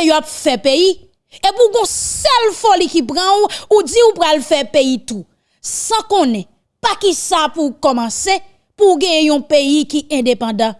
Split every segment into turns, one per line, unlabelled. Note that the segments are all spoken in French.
de yo ap fait pays. Et pour gon seule folie qui prend ou, ou dit ou pral faire pays tout. Sans connaître pas qui ça pour commencer pour gagner un pays qui indépendant.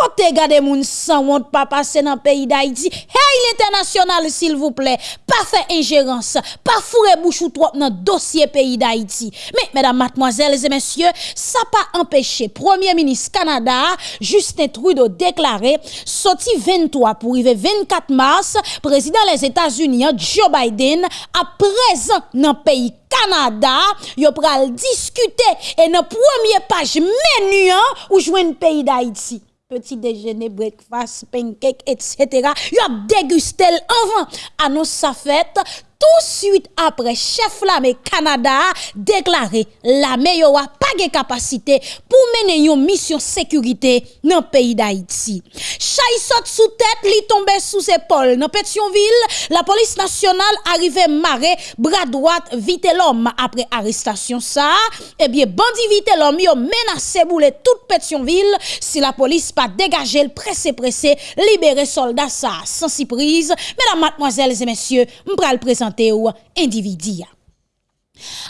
kote gade moun san wot pa pase nan peyi d'Haïti. Hey l'international s'il vous plaît, pas fait ingérence, pas fourrer bouche ou trop dans dossier pays d'Haïti. Mais mesdames, mademoiselles et messieurs, ça pas empêché Premier ministre Canada Justin Trudeau déclaré sorti 23 pour arriver 24 mars, président des États-Unis Joe Biden à présent dans pays Canada, yo pral discuter et dans premier page menu ou joindre pays d'Haïti. Petit déjeuner, breakfast, pancake, etc. Yo a dégusté avant annonce sa fête tout de suite après, chef l'armée Canada déclaré l'armée n'a pas de capacité pour mener une mission sécurité dans le pays d'Haïti. Chay saute sous tête, li tombe sous épaule. Dans Pétionville, la police nationale arrive maré, bras droit, vite l'homme après arrestation ça. Eh bien, bandi vite l'homme, yo menacé bouler toute Pétionville si la police pas dégagé le pressé pressé, libérer soldats ça sans surprise. Mesdames, mademoiselles et messieurs, m'pral présenter individu.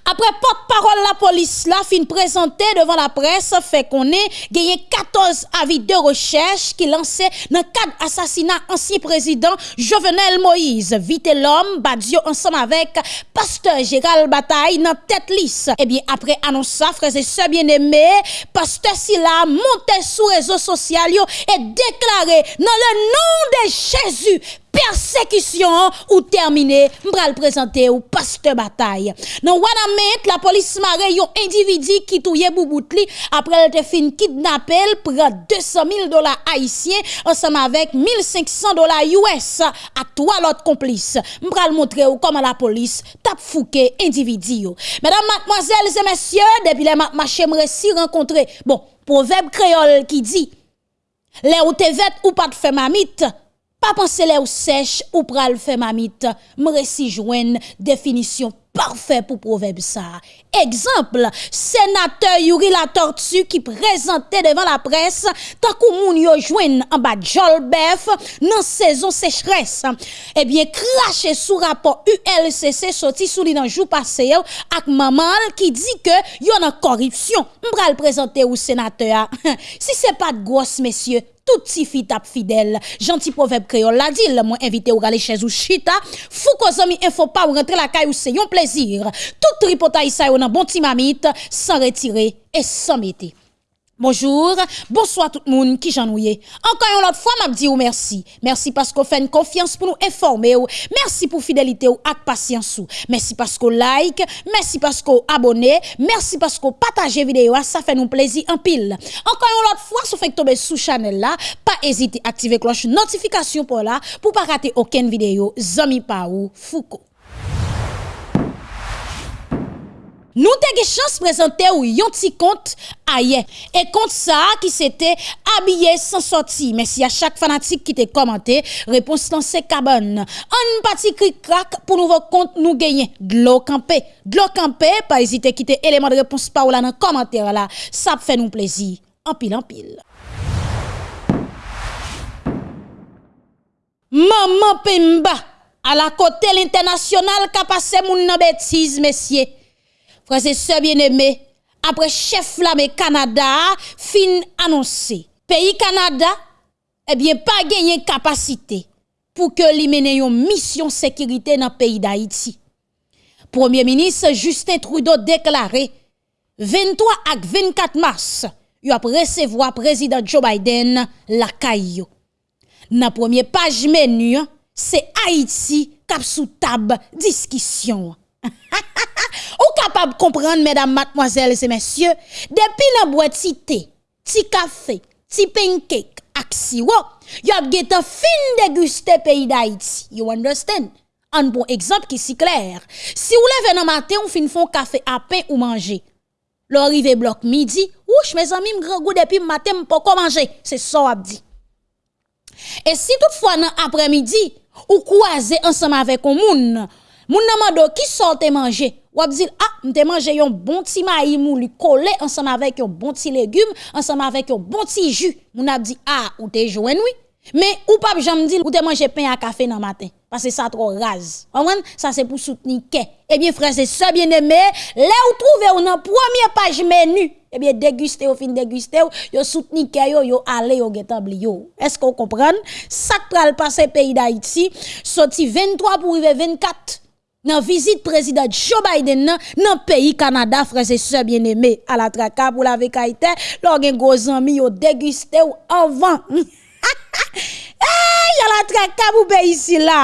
Après porte-parole la police la fin présenté devant la presse fait qu'on est gagné 14 avis de recherche qui lancé dans cadre assassinat ancien président Jovenel Moïse vite l'homme Badio ensemble avec pasteur Gérald Bataille dans tête lisse. Et eh bien après annonce ça frères et sœurs bien-aimés pasteur Silla monté sur réseaux sociaux et déclaré dans le nom de Jésus persécution ou terminé. M'bral présenter ou pasteur bataille. Dans Wanamet la police maré yon individu qui touye bouboutli. Après elle te fin kidnappel prend 200 000 dollars haïtiens ensemble avec 1500 dollars US à trois autres complices. M'bral montrer ou comment la police tape fouqué individu mesdames mademoiselles et messieurs depuis les marchés si rencontrer bon proverbe créole qui dit les ou te ou pas de fait mamite Pa panse le ou sech ou pral fe mamit, mre si jwen definisyon parfait pour proverbe ça. Exemple, sénateur Yuri la tortue qui présentait devant la presse tant que moun yo en bas Jolbef dans saison sécheresse. Eh bien, craché sous rapport ULCC sorti sous li dans jour passé ak maman qui dit que y a corruption. M'pral présenter au sénateur. si c'est pas de grosse messieurs, tout si fit tap fidèle. Gentil proverbe créole la dit, moi invité ou aller chez ou chita. Fou zami info pas ou rentrer la caille ou c'est un plaisir. Tout tripotaille ça yon bon petit mamite sans retirer et sans mettre. Bonjour, bonsoir tout le monde qui j'ennuie. Encore une autre fois, m'a dit ou merci. Merci parce qu'on fait une confiance pour nous informer. Merci pour fidélité ou ak patience. Merci parce qu'on like, merci parce qu'on abonne, merci parce qu'on partage vidéo, ça fait nous plaisir en pile. Encore une autre fois, si vous faites tomber sous channel là, pas hésiter à activer cloche notification pour là pour pas rater aucune vidéo. Zami Paou Foucault. Nous avons chance de présenter yon petit compte. Et compte ça qui s'était habillé sans sortir. Merci à chaque fanatique qui t'a commenté. Réponse dans ces cabanes. Un petit cri crack pour nouveau compte nous gagner. L'eau campé. L'eau campé. Pas hésiter à quitter élément de réponse par là dans le commentaire là. Ça fait nous plaisir. En pile en pile. Maman Pimba. À la côté l'international qui a passé mon bêtise, messieurs. Frères et sœurs bien-aimés, après chef l'armée Canada, fin annoncé. Pays Canada, eh bien, pas gagné capacité pour que li mène une mission sécurité dans le pays d'Haïti. Premier ministre Justin Trudeau déclaré 23 à 24 mars, il a recevoir président Joe Biden la caillou. Dans première page menu, c'est Haïti cap sous table discussion. Capable de comprendre, mesdames, mademoiselles et messieurs, depuis la boîte thé, ti café, ti pancake, ak siwo, y a geta fin déguster pays d'Haïti. You understand? Un bon exemple qui si clair. Si vous levez dans matin, on fin font café à pain ou manger. L'arrivée bloc midi, ouch, mes amis, grand goût depuis matin, pas manger. C'est ça, dit. Et si toutefois, dans après-midi, ou croisez ensemble avec un moun, moun namado qui sorte manger, ou ap ah, m'te mangé un bon petit maïs moulu collé ensemble avec un bon petit légume, ensemble avec un bon petit jus. Moun ap dit, ah, ou te jouen oui. Mais ou pas j'aime dire ou te manger pain à café dans matin parce que ça trop rase. Ça c'est pour soutenir Eh bien frère c'est ça bien aimé, là où trouver ou dans première page menu eh bien déguster au fin déguster yo soutenir yo yo aller yo getabli yo. Est-ce qu'on comprend? Ça pral passer pays d'Haïti sorti 23 pour arriver 24 nan vizit prezident Joe Biden nan, nan peyi Kanada freze se bieneme ala traka pou eh, la vekaitè, lò gen gozan mi yo deguste ou avan. e, hey, ala traka pou peyi si la.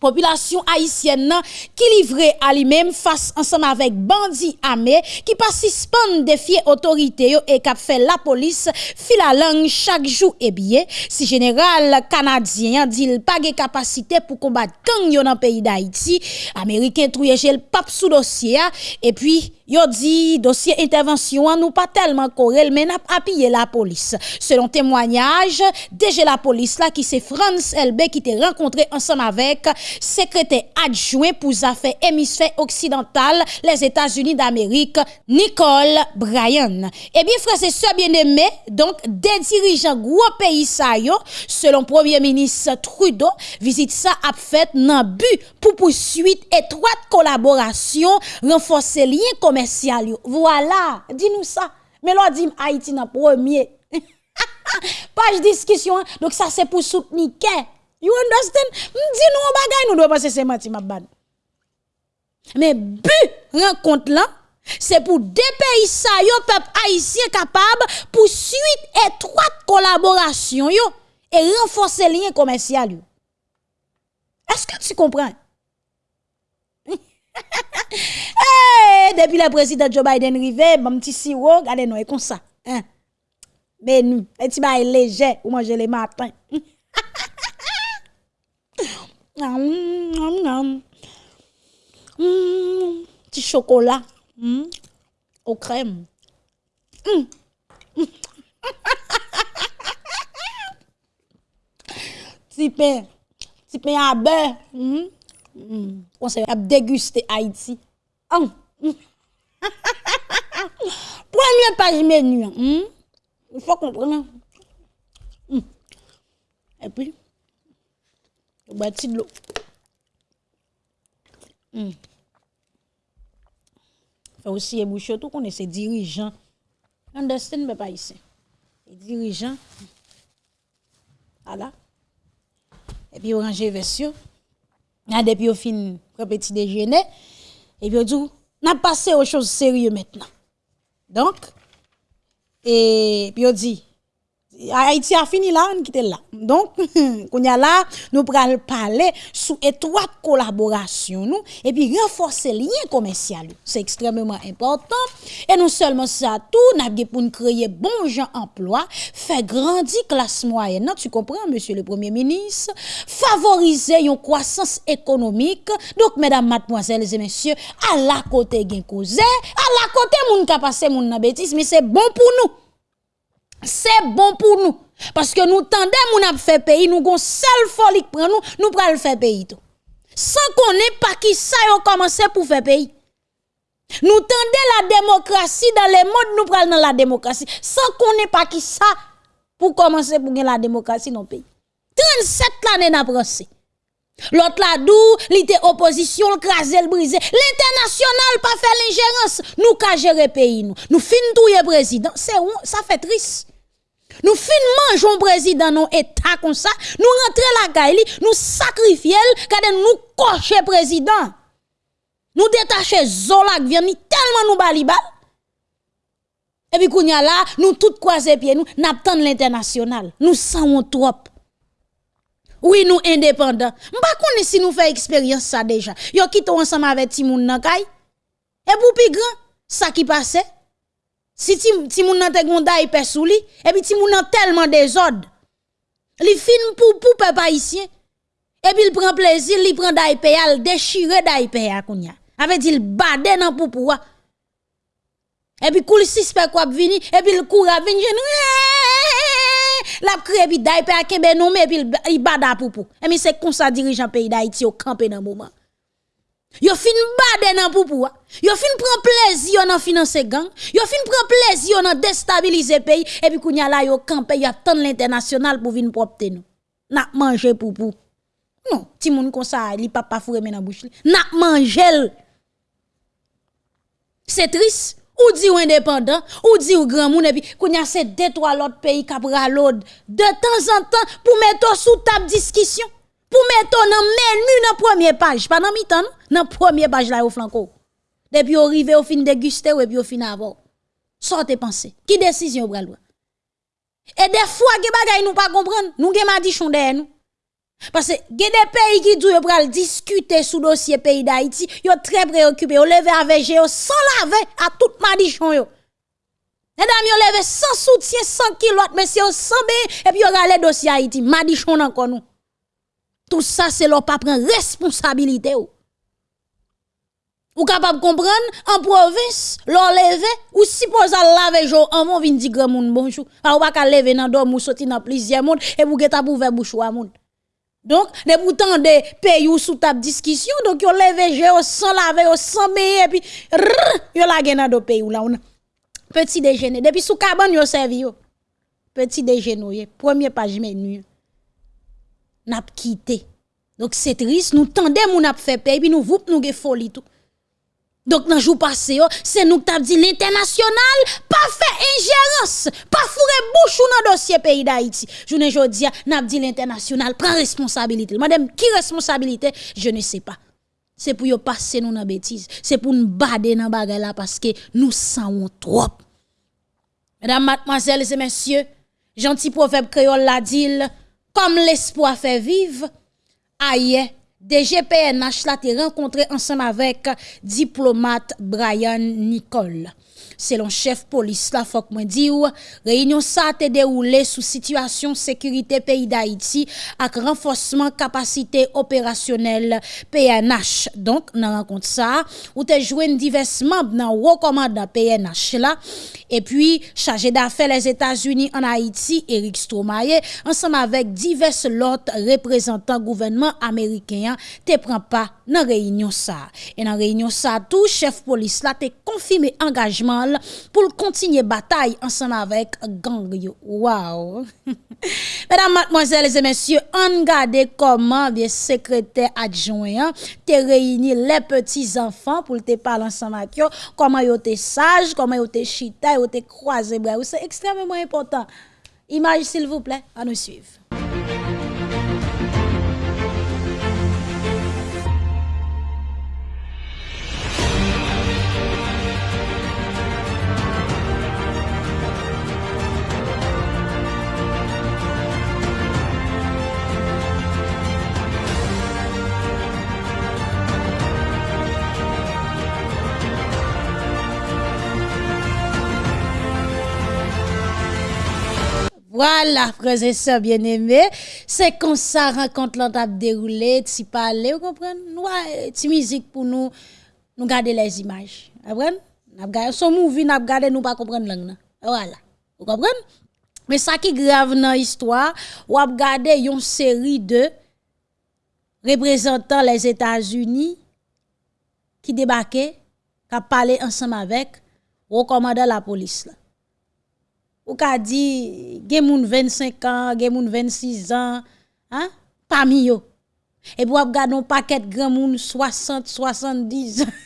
Population haïtienne qui livrait à lui-même face ensemble avec bandits armés qui pas suspendre défier autorité et qui fait la police fil la langue chaque jour et bien si général canadien dit pas de capacité pour combattre gang dans le pays d'Haïti américain trouye le pape sous dossier et puis Yo dit dossier intervention nous pas tellement correct mais n'a appuyé la police. Selon témoignage, déjà la police là qui c'est France LB qui était rencontré ensemble avec secrétaire adjoint pour affaires hémisphère occidental les États-Unis d'Amérique Nicole Bryan. Eh bien frère c'est ça bien aimé donc des dirigeants gros pays ça yo selon premier ministre Trudeau visite ça a fait dans but pour poursuite étroite collaboration renforcer lien voilà, dis-nous ça. Mais là, dit Haïti dans premier. Page discussion. Donc ça c'est pour soutenir You understand? Dis-nous bagay nous doit penser c'est menti ma bad. Mais but rencontre là c'est pour des pays ça yo peuple haïtien capable pour suite étroite collaboration yo et renforcer lien commercial Est-ce que tu comprends? Eh, depi le prezident Joe Biden rive, mam ti siro, gade nou e kon sa. Menu, eti ba e leje ou manje le matin. Hmm, ti chokola, hmm, ou krem. Hmm. Ti pen, ti pen a be, mou. On s'est déguster Haïti. Oh. Première page menu. Mm. Il faut comprendre. Mm. Et puis, on va de l'eau. Mm. Fait aussi éboucher tout qu'on est ces dirigeants. Understand, mais pas ici. Les dirigeants. Voilà. Et puis, ranger version. Et depuis au fin petit déjeuner et puis on n'a passé aux choses sérieuses maintenant. Donc et puis on dit Haïti a fini là, on quitte là. Donc, qu'on y a là, nous pral parler sous étroite collaboration nous et puis renforcer lien commercial. C'est extrêmement important et non seulement ça tout, n'a pour créer bon gens emploi, faire grandir classe moyenne, tu comprends monsieur le premier ministre, favoriser une croissance économique. Donc mesdames, mademoiselles et messieurs, à la côté gen cause, à la côté moun ka passe moun bêtise, mais c'est bon pour nous c'est bon pour nous. Parce que nous tendons, nous fait pays, nous avons seul folie pour nous, nous prenons faire pays tout. Sans qu'on n'ait pas qui ça a commencé pour faire pays. Nous tendons la démocratie dans les modes, nous prenons la démocratie. Sans qu'on n'ait pas qui ça pour commencer pour gagner la démocratie dans le pays. 37 années n'a. L'autre là d'où l'ité opposition, le crasé, le brisé. L'international pas fait l'ingérence. Nous ka gérer pays nous. Nous fin le président. C'est ça fait triste. Nous fin mangeons président non état comme ça, nous rentrons la caille, nous sacrifions, nous nous cocher président. Nous détacher Zola vient tellement nous bali Et puis kounya là, nous tout croiser pieds nous n'attendons l'international. Nous savons trop. Oui, nous indépendants. M'pa connait si nous fait expérience ça déjà. Yo quitté ensemble avec Timoun nan. Et pour plus grand, ça qui passait si ti, ti moun nan te gonda y sou li, et puis ti moun nan tellement désordre. Li fin pour pour peuple haïtien. Et puis il prend plaisir, il prend d'AIP, il déchire d'AIP à kounya. Avec il bade nan pour pouvoir. Et puis koul suspect quoi vini, et puis il court à venir la crée puis d'AIP à kembe non mais puis il bada pour pour. Et puis c'est comme ça dirigeant pays d'Haïti au campé dans moment. Yo fin bade nan poupou. Yo fin prend plaisir dans financer gang. Yo fin prend plaisir dans déstabiliser pays et puis kounya la yo campé y attend l'international pour venir propter nous. N'a manger poupou. Non, ti moun kon sa li papa foure men nan bouche li. N'a manger. C'est triste. Ou dit ou indépendant, ou dit ou grand moun et puis kounya c'est deux l'autre pays qui l'autre de temps en temps pour mettre sous table discussion pour mettre dans menu dans première page. Pas dans mi-temps dans première page là au flanco depuis arrivé au fin déguster et puis au fin avoir. Sortez penser qui décision bral et des fois que bagay nous pas comprendre. Nous gen madichon derrière nous. Parce que des pays qui doivent pral discuter sous dossier pays d'Haïti, yo très préoccupé, yo levé avec yo sans laver à tout madichon yo. Mesdames, yo levé sans soutien, sans kilote, c'est sans et puis yo le dossier Haïti, madichon encore nous. Tout ça, c'est leur pas prendre responsabilité. Ou, ou capable comprendre, en province, leur lever, ou suppose à laver jour, en mon vin di grand moun bonjour. Ah, ou pas lever dans dorm ou sorti dans plusieurs monde, et vous geta ouvrir bouche à monde. Donc, de pourtant des pays ou sous table discussion, donc yo levé jour sans laver, sans et puis, yo la gen dans pays ou là, petit déjeuner. Depuis sous cabane yo servi. Petit déjeuner, premier page menu n'a quitté. Donc c'est triste, nous tendez mon n'a fait payer puis nous vous nous folie tout. Donc dans jour passé c'est nous qui dit l'international pas fait ingérence, pas fourrer bouche dans dossier pays d'Haïti. Je ne jodi n'a dit l'international prend responsabilité. Madame qui responsabilité, je ne sais pas. C'est pour yo passer nous dans bêtise, c'est pour nous bader dans bagarre là parce que nous sentons trop. Mesdames, mademoiselles et messieurs, gentil proverbe créole la dit comme l'espoir fait vivre, aïe, DGPNH la te renkontre ansem avek diplomat Brian Nicole. Selon chef polis la fok mwen di ou, reynyon sa te deroule sou situasyon sekurite peyi da iti ak renfosman kapasite operasyonel PNH. Donk nan renkont sa, ou te jwen divers mamb nan wakomanda PNH la. E pi, chaje da fe les Etats-Unis an Haiti, Eric Stromae, ansem avek divers lot reprezentant gouvenman Amerikeyan te prend pas dans réunion ça. Et dans réunion ça tout chef police là te confirmé engagement pour continuer bataille ensemble avec gang yo. Wow. Mesdames, mademoiselles et messieurs, on regarde comment le secrétaire adjoint te réuni les petits enfants pour te parler ensemble avec eux, comment yo te sage, comment yo te chita, yo te croisé. C'est extrêmement important. Image s'il vous plaît, à nous suivre. Voilà, frères et sœurs bien-aimés, c'est comme ça rencontre l'on déroulé, si parler, vous comprenez? Ouais, ti musique pour nous, nous garder les images. Vous comprenez? N'a garder son movie, n'a garder nous pas comprendre langue. Voilà. Vous comprenez? Mais ça qui grave dans l'histoire, ou a garder une série de représentants les États-Unis qui débarquaient, qui parlé ensemble avec le commandant de la police là ou ka dit gen moun 25 ans, gen moun 26 ans, hein, parmi yo. Et ap gade un paquet grand moun 60, 70 ans.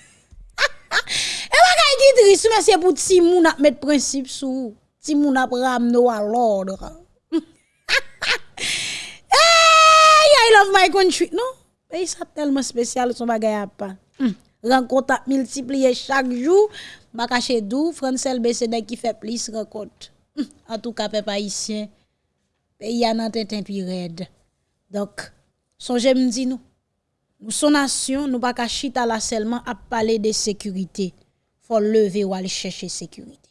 Et kay ki triste, mais c'est pour ti moun ap mettre principe sou. Ti moun ramno à l'ordre. hey, I love my country. Non, pays ça tellement spécial son bagay a pas. Hmm. Rencontre multiplier chaque jour. Ma caché dou, Francel BCD qui fait plus rencontre en tout cas, peuple haïtien, pays a nan tête raide. Donc, songez me dit nous, nous son nation, nous pas chita là seulement à parler de sécurité. Faut lever ou aller chercher sécurité.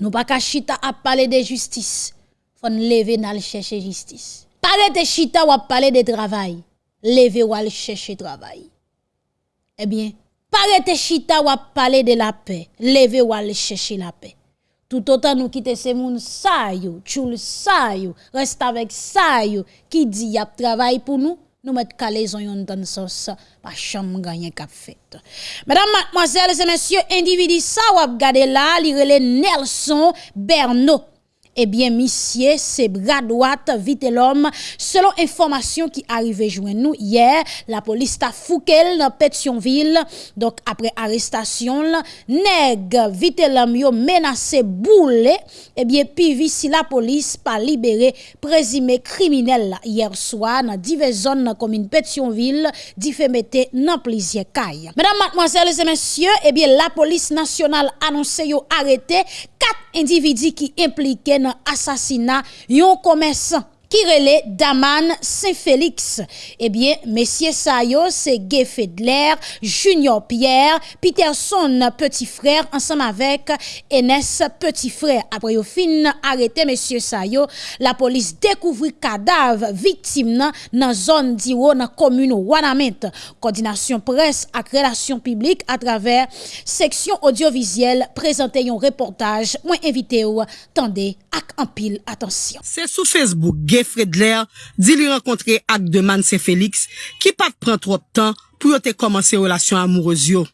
Nous pas chita à parler de justice. Faut lever aller chercher justice. Parler de chita ou parler de travail. Lever ou aller chercher travail. Eh bien, parler de chita ou parler de la paix. Lever ou aller chercher la paix. Tout autant nous quitter ces moun sa yo, tchoul sa yo, reste avec sa yo, qui dit y a travail pour nous, nous mettre calaison yon dans sauce. Pas chambre gagner cap fait. Mesdames mademoiselles et messieurs individu ça ou regarder là li Nelson Bernot eh bien, monsieur, c'est bras droite, vite l'homme. Selon information qui arrivait joint nous hier, la police t'a Fouquel dans Pétionville. Donc, après arrestation, nèg, vite l'homme, yo menacé boule, eh bien, puis si la police pas libéré présumé criminel hier soir dans diverses zones dans commune Pétionville, diffamé dans plusieurs cailles. Mesdames, mademoiselles et messieurs, eh bien, la police nationale annonçait yo arrêté quatre individu qui impliqué dans assassinat yon commerçant qui relait Daman Saint-Félix. Eh bien, messieurs Sayo, c'est Gay Fedler, Junior Pierre, Peterson, petit frère, ensemble avec Enes, petit frère. Après au fin arrêté monsieur Sayo, la police découvrit cadavre victime dans la zone d'Iro, dans la commune Wanamet. Coordination presse et relations publiques à travers section audiovisuelle présenté un reportage. Moi invité ou tendez ak anpil atensyon.
Se sou Facebook, Gay Fredler di li renkontre ak Deman Se Felix ki pat pran trop tan pou yo te komanse relasyon amouroz yo.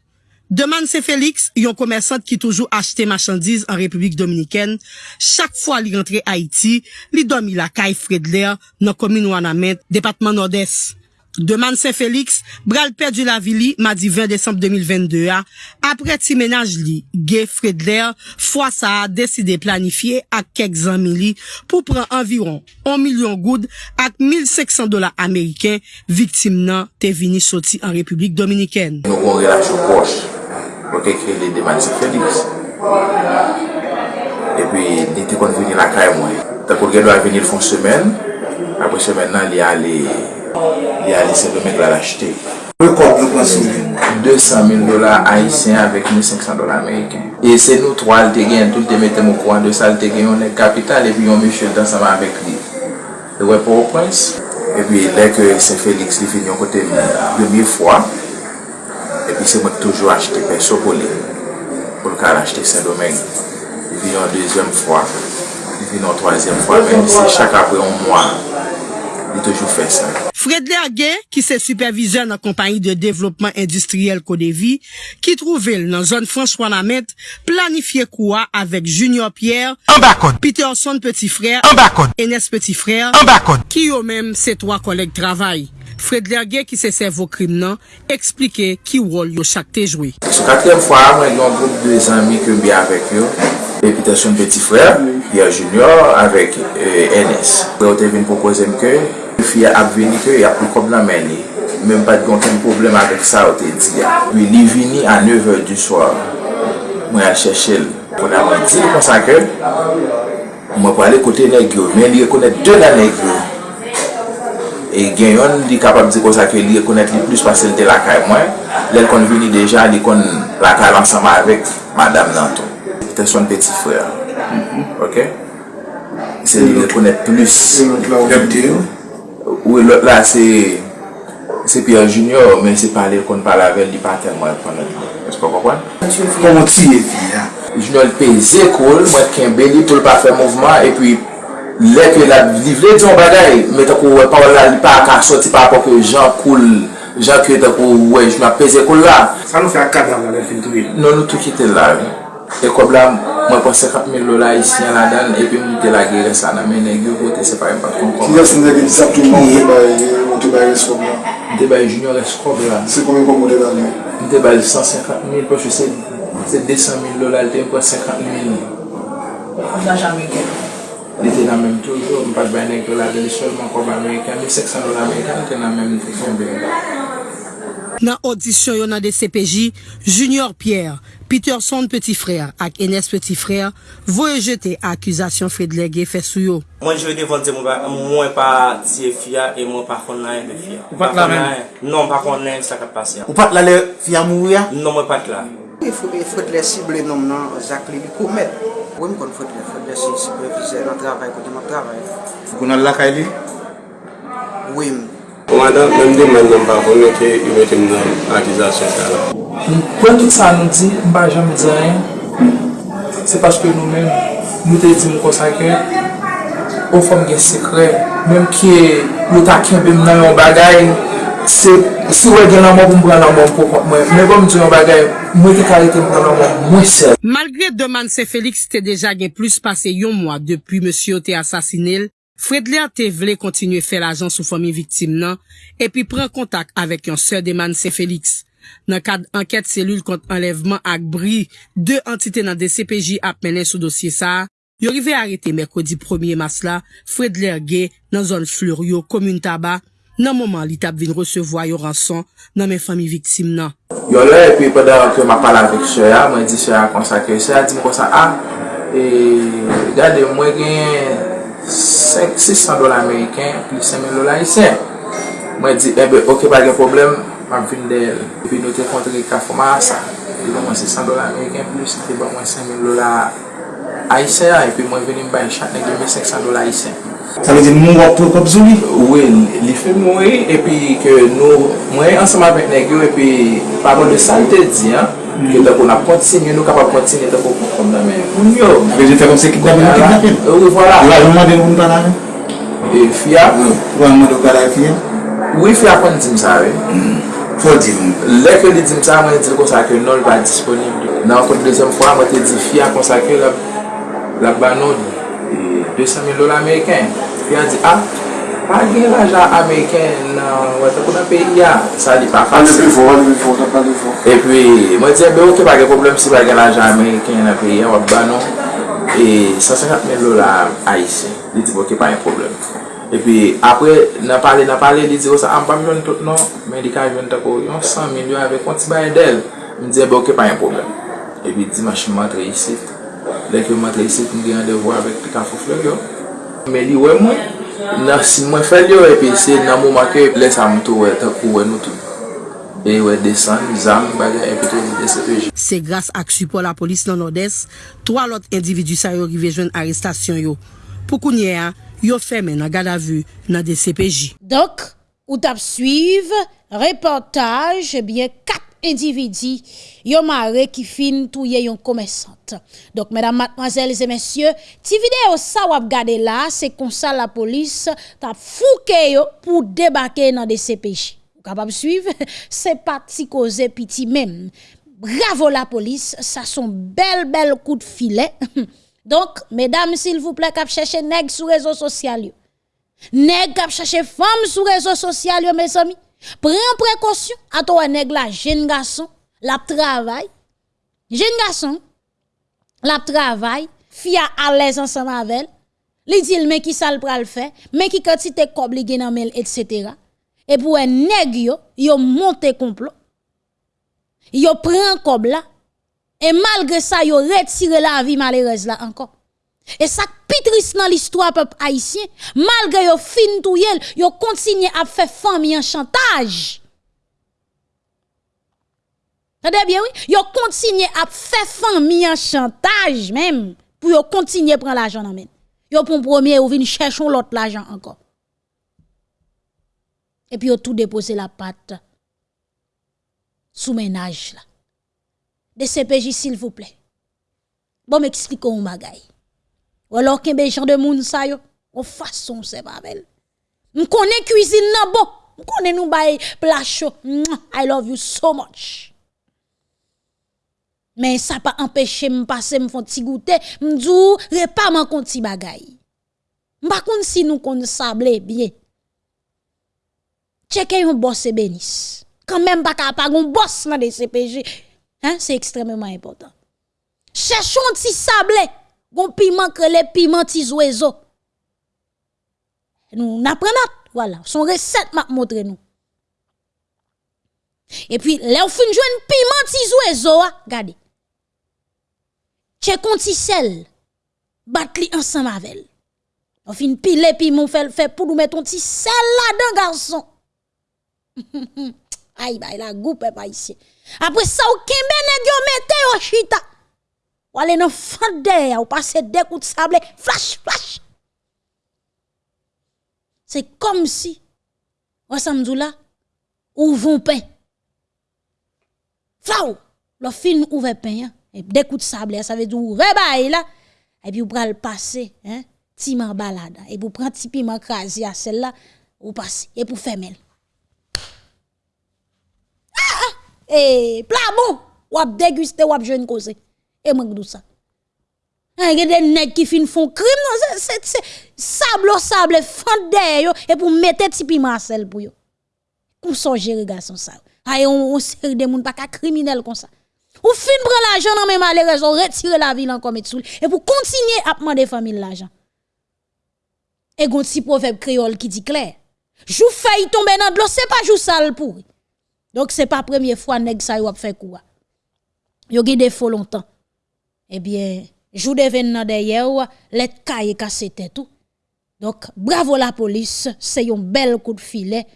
Deman Se Felix, yon komersant ki toujou achete machandiz an Republik Dominiken, chak fwa li rentre Haiti, li domi la kay Fredler nan komin Wanamet, Depatman Nord-Est. Deman Saint-Félix, bral perdu la vili madi 20 Desembre 2022 a, apre ti menaj li, Gay Fredler fwa sa a deside planifiye ak kek zanmi li pou pran environ 1 milyon goud ak 1500 dola Ameriken viktim nan te vini soti an Republik Dominiken.
Nou kon relasyon poche, pou te kre li Deman Saint-Félix, E pi, li te kon vini la kay mwen. Ta kon gen do a vini l fon semen, apre semen nan li a li... li a lise domek la l'achete. Pe nou konsumi? 200.000 dolar haisyen avèk 1.500 dolar Ameriken. E se nou 3 al te gen, tout te mette mou kouan de sa al te gen yon kapital epi yon mèche dansama avèk li. E wè pou wopwens? Epi lèk se Félix li fin yon kote demi fwa epi se mèk toujou achete pe sopoli pou lka l'achete se domen. Li fin yon dezem fwa li fin yon toazem fwa Men si chak apre yon mwa li toujou fè sa.
Fred Lerguet, ki se supervizeur nan kompanyi de devlopman industriel Kodevi, ki trouvel nan zon François Lamette, planifiye kouwa avek Junior Pierre, Ambakon, Peterson Petit Frère, Ambakon, Enes Petit Frère, Ambakon, ki yo menm se toa kolek travay. Fred Lerguet, ki se servo krim nan, eksplike ki wol yo chak te jwe.
Sou katrem fwa, mwen yon group de zanmi ke mbi avek yo, Peterson Petit Frère, Pierre Junior, avek euh, Enes. Yo te vin propose mke, Fye ap veni ke ya pou kom nan meni. Mem pat gonten problem avek sa ou te di ya. Wi li vini an 9h du swar. Mwen a chèche l. Mwen a mwen di kon sa ke. Mwen pou ale kote negyo. Men li rekonet 2 nan negyo. E gen yon li kapab di kon sa ke li rekonet li plus pasen de lakay mwen. Lèl kon vini deja li kon lakay lansama avek madame Nanton. Te son peti frè. Ok? Se li rekonet plus. Lèl kon vini. Ou e lot la se Se Pierre Junior Men se pale kon pale avel Di paten mwen konen Espo kwa konpwen?
Kon ti e fi ya
Junior pe ze kol Mwen kenbe li pou l pa fe mouvman E pi lè la livre di yon bagay Mwen te kou wè pa wè la li pa akar soti pa apò ke jan koul Jan ki te kou wè Junior pe ze la.
Sa nou fe akad la wè fin tou il
Non nou tou kite la E kob la mwen Mwen pon 50.000 lola isyan la dan, epi mwen te la gire sa nan men negyo kote se pa yon pat kon kon.
Ki yas negyo di sap tou moun te bay reskob la?
Te bay junior reskob la.
Se kon men kon moun te dan
yon? Te bay 150.000, poche se 200.000 lola, te yon pon 50.000.
An dan jan men gen?
Li te nan men toujou, mwen pat bay negyo la, de li solman kon bay Amerikan, 1.500 lola Amerikan, te nan men te kon bay.
Nan audisyon yon nan de CPJ, Junior Pierre, Peterson Petit Frère ak Enes Petit Frère voye jete akuzasyon Fredlegge fè sou yo.
Mwen jve devante mwen pa tiye fia e mwen pa konnen mwen fia.
Ou pat la men?
Non, pa konnen sa kat pasya.
Ou pat la le fia mou ya?
Non, mwen pat la.
E fote sible nom nan zak li li koumet. Ou mwen kon fote le fote le sible vize nan travay kote nan travay.
Fou konan lakay li?
Ou mwen.
Mwadan, mwen di mwen nan pa konen ki yu meti nan akizasyon ka la.
Kwen tout sa nou di, mba jam di ayen, se paske nou men, nou te di mwen konsake, ou fòm gen sekre, menm ki yo ta be mnen yon bagay, se si wè gen nan pou mbran nan mwen pou kont mwen, mwen mwen di yon bagay, mwen te karite mbran nan mwen mwen sel.
Malgre deman se Felix te deja gen plus pase yon mwa depi msio te asasinel, Fredler te vle kontinue fè l'ajan sou fomi viktim nan, epi pren kontak avèk yon sè deman se Félix. Nan kad anket selul kont enlevman ak bri, de entite nan DCPJ ap menen sou dosye sa, yo rive arete mèkodi 1è mas la, Fredler ge nan zon flur yo komoun taba, nan mouman li tap vin resevo a yo ranson nan men fomi viktim nan.
Yo lè epi padan ke ma pala vek sè ya, mwen di sè ya konsakè, sè ya di mwen konsa a, ah, e gade mwen gen... 600 dola Ameriken, pli 5.000 dola isen. Mwen di, ebe, ok, pa gen problem, mwen vin del. epi nou te kontre ka foma asa. Epi mwen 600 dola Ameriken, plus, epi ba mwen 5.000 dola isen, epi mwen vin bay yon chat negi 1.500 dola isen.
Sa vezi moun wap tou kop zouni?
Ouwe, li fe mwen, epi ke nou, mwen ansama vek negyo, epi pa parol de salte di, an, Ke te kon ap kontinye, nou kap ap kontinye te kon kon kon nan men. Moun yo.
Ape euh, je te kon se ki kwa mwen
ki kapil.
Ou voilà. Ou a yon mwen de moun ban ave?
E fia.
Ou a yon mwen de kwa la
e fia? Ou e fia kon di msa we.
Fò di mwen.
Lè ke li di msa mwen di kon sa ke nol va disponible. Nan kon dezem fwa mwen te di fia kon sa ke la banon 200 000 dola Ameriken. Fia di ah, pa gen l'ajan Ameriken nan wate kou nan peyi ya, sa li pa
fase. An li pi fò, an li pou fò.
E pi, mwen diye be ou te gen problem si pa gen l'ajan Ameriken nan peyi ya wap banon, e 150.000 men lola Haitien, li di bo ke pa yon problem. E pi, apre nan pale, nan pale, li di ou sa an pa milyon tout non, men di ka yon tako yon 100 milyon ave konti baye del, mi diye bo ke pa yon problem. E pi, di machin matre yisit, lek yo matre yisit, mwen gen yon devwa avek pika fufle yo. Men li wè mwen, Nan si mwen fel yo epi se nan mou make le sam tou we tak ou we nou tou. E we desan, zam, bagay epi tou de se peji.
Se grase ak supo la polis nan Odes, 3 lot individu sa yo rive jwen arrestasyon yo. Pou kounye a, yo feme nan gada vu nan DCPJ.
CPJ. Dok, ou tap suive, reportaj, ebyen eh kat quatre individus, yon mare qui fin touye yon commerçante. Donc, mesdames, mademoiselles et messieurs, ti vidéo ça wap gade là, c'est comme ça la police tap fouke yo pour débarquer dans des CPJ. Vous capable suivre? C'est pas ti cause piti même. Bravo la police, ça sont bel bel coup de filet. Donc, mesdames, s'il vous plaît, kap chercher nèg sur réseaux sociaux. Nèg kap chercher femme sur réseaux sociaux, mes amis. Prends précaution. À toi, nèg la, jeune garçon, la travail. Jeune garçon, la travail, fille à l'aise ensemble avec elle. Li dit mais qui ça le pral faire, mais qui quantité kob li gen etc. Et pour un nèg yo, yo monte complot. Yo prend kob là. Et malgré ça, yo retire la vie malheureuse là encore. Et ça pitris dans l'histoire peuple haïtien, malgré yo fin tout yel, yo continue à faire famille en chantage. Tendez bien oui, yo continue à faire famille en chantage même pour yo continuer à prendre l'argent en main. Yo pour premier ou vinn chercher l'autre l'argent encore. Et puis yo tout déposer la patte sous ménage là. De CPJ s'il vous plaît. Bon m'expliquons un bagay. Ou alors qu'un gens de moun sa yo, en façon c'est pas belle. M connais cuisine nan bon, m connais nou bay plat chaud. I love you so much. Mais ça pas empêché m passer m font ti goûter, m dou repas man kon ti bagay. M pa kon si nou kon sable bien. Checker yon boss et bénis. Quand même pas capable un boss dans des CPJ. Hein, c'est extrêmement important. Cherchons un petit sablé, gon piment que les piments oiseaux. Nous n'apprenons voilà, son recette m'a montré nous. Et puis là on fin joindre piment oiseaux, ah, regardez. Che konti sel, bat li ensemble avec elle. On fin pile piment fait fait pour nous mettre un petit sel là-dedans garçon. Aïe, bah, la goupe pas ici. Après ça, ou kembe nèg yo mette yo chita. Ou aller dans fande, ou passer des coups de sable, flash, flash. C'est comme si, ou samedi là, ou vont pain. Flau, le fin ouvre pain, hein, et des coups de sable, ça veut dire ouvre bail là, et puis ou pral passer, hein, ti man balade et pour prendre ti piment à celle-là ou passe et pour fermer. Ah, ah, et plat bon, ou ap déguster ou ap jeune cause. Et manque de ça. Il y a des nègres qui fin font crime, non, c'est sable au sable, fondé et pour mettre ti piment à sel pour yo. Pour songer garçon ça? Ay on, on série de moun pas ka criminel comme ça. Ou fin prendre l'argent dans même malheureusement retirer la ville encore et pour continuer à demander famille l'argent. Et gon petit proverbe créole qui dit clair. Jou failli tomber dans l'eau, c'est pas jou sale pour. Donc c'est pas première fois nèg ça a fait quoi. Yo gen défaut longtemps. Eh bien, jou devine nan derrière let caille cassé tête tout. Donc bravo la police, c'est un bel coup de filet.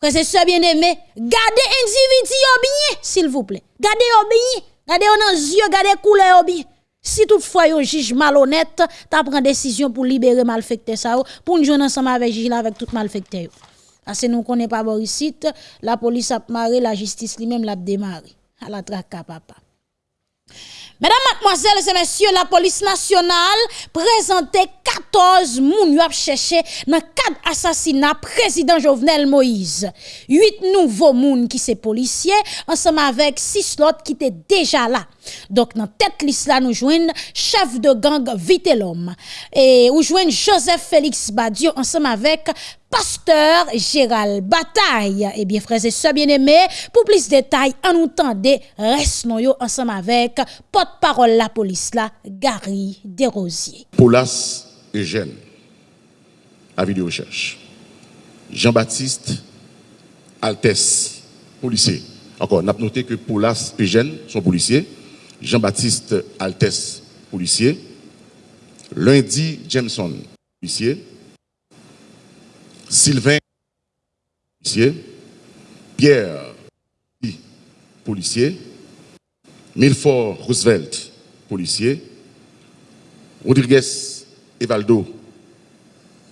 Frère c'est ça bien aimé, gardez individu bien s'il vous plaît. Gardez bien, gardez yo dans yeux, gardez couleur bien. Si toutefois yon juge malhonnête, ta prend décision pour libérer malfecté ça pour nous jouer ensemble avec juge avec tout malfecté. Parce que nous connaissons pas Borisite, la police a marré, la justice lui-même l'a démarré. À la traque papa. Mesdames, mademoiselles et messieurs, la police nationale présentait 14 moun qui cherché dans cadre assassinat président Jovenel Moïse. 8 nouveaux moun qui sont policiers ensemble avec 6 autres qui étaient déjà là. Donc dans tête liste là nous joignent chef de gang Vite l'homme et nous joignent Joseph Félix Badio ensemble avec pasteur Gérald Bataille. Eh bien, frères et sœurs bien-aimés, pour plus de détails, en nous tendez, reste ensemble avec porte-parole la police là, Gary Desrosiers.
Paulas Eugène, à vidéo recherche. Jean-Baptiste Altes, policier. Encore, on a noté que Paulas Eugène sont policiers. Jean-Baptiste Altes, policier. Lundi Jameson, policier. Sylvain, policier. Pierre, policier. Milford Roosevelt, policier. Rodriguez Evaldo,